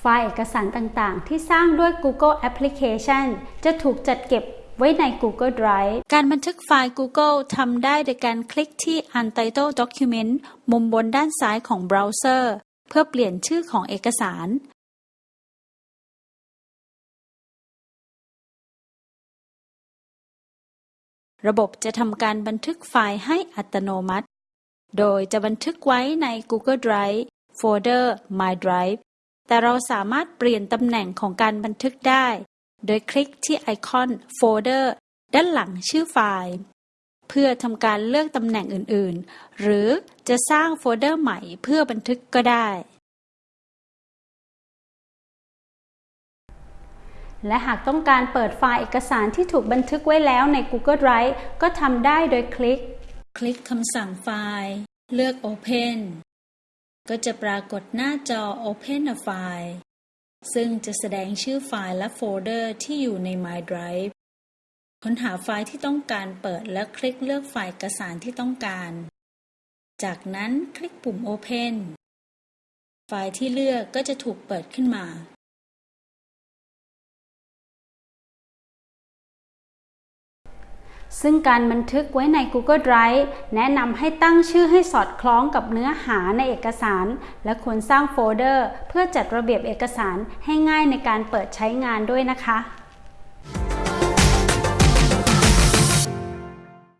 ไฟล์เอกสารต่างๆ ที่สร้างด้วย Google Application จะถูกจัดเก็บไว้ใน Google Drive การบันทึกไฟล์ Google ทำได้โดยการคลิกที่ Untitled Document มุมบนด้านซ้ายของเบราว์เซอร์ เพื่อเปลี่ยนชื่อของเอกสาร ระบบจะทำการบันทึกไฟล์ให้อัตโนมัติ โดยจะบันทึกไว้ใน Google Drive โฟลเดอร์ My Drive แต่เราสามารถเปลี่ยนตำแหน่งของการบันทึกได้ โดยคลิกที่ไอคอนโฟลเดอร์ด้านหลังชื่อไฟล์ เพื่อทำการเลือกตำแหน่งอื่นๆ หรือจะสร้างโฟลเดอร์ใหม่เพื่อบันทึกก็ได้ และหากต้องการเปิดไฟล์เอกสารที่ถูกบันทึกไว้แล้วใน Google Drive ก็ทำได้โดยคลิก คลิกคำสั่งไฟล์ เลือก Open ก็จะปรากฏหน้าจอ Open a File ซึ่งจะแสดงชื่อไฟล์และโฟลเดอร์ที่อยู่ใน My Drive ค้นหาไฟล์ที่ต้องการเปิดและคลิกเลือกไฟล์เอกสารที่ต้องการ จากนั้นคลิกปุ่ม Open ไฟล์ที่เลือกก็จะถูกเปิดขึ้นมา ซึ่งการบันทึกไว้ใน Google Drive แนะนำให้ตั้งชื่อให้สอดคล้องกับเนื้อหาในเอกสาร และควรสร้างโฟลเดอร์ เพื่อจัดระเบียบเอกสารให้ง่ายในการเปิดใช้งานด้วยนะคะ